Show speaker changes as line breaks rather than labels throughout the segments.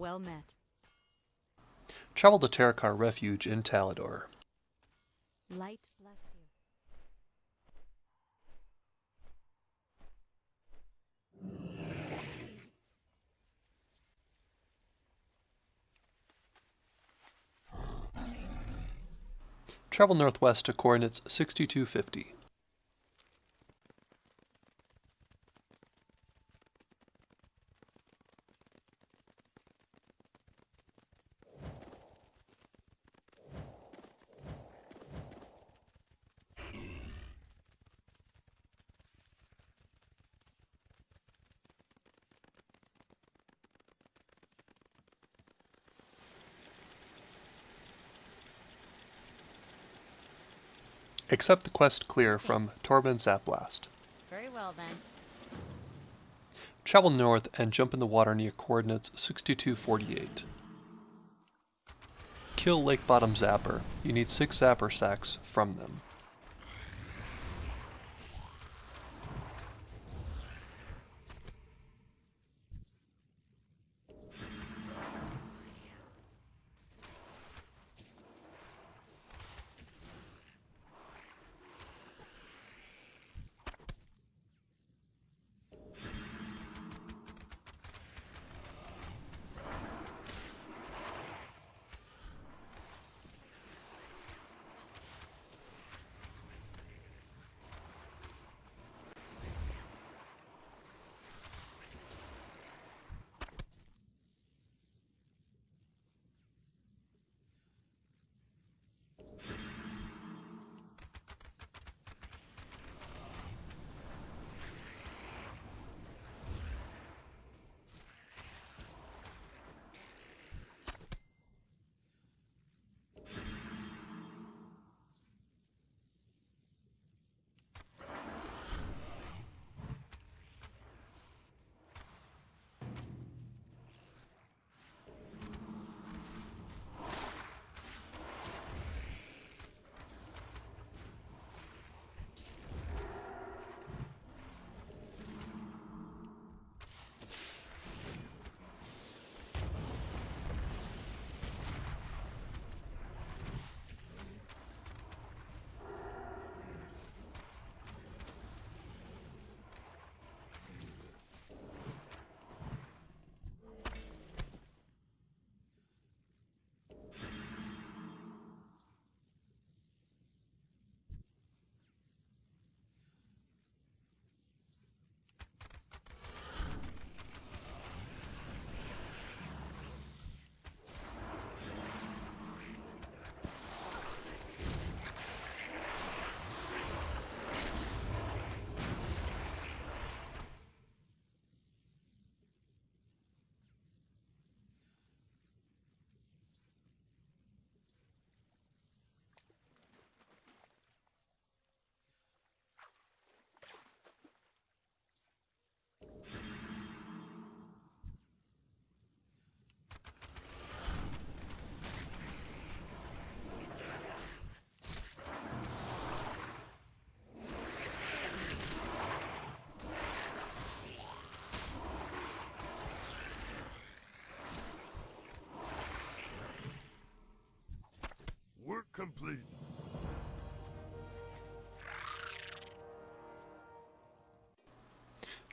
well met.
Travel to Terokkar Refuge in Talador.
Light bless you.
Travel northwest to coordinates 6250. Accept the quest clear from Torben Zapblast.
Very well then.
Travel north and jump in the water near coordinates 6248. Kill Lake Bottom Zapper. You need 6 Zapper sacks from them.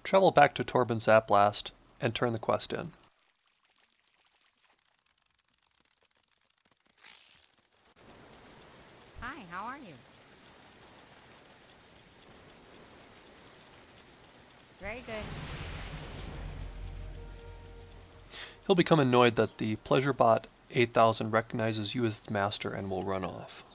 Travel back to Torben Zapblast and turn the quest in.
Hi, how are you? Very good.
He'll become annoyed that the Pleasure Bot 8000 recognizes you as the master and will run off.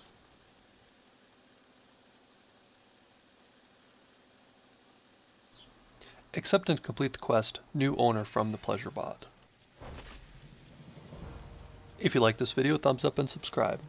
Accept and complete the quest, New Owner from the Pleasure Bot. If you like this video, thumbs up and subscribe.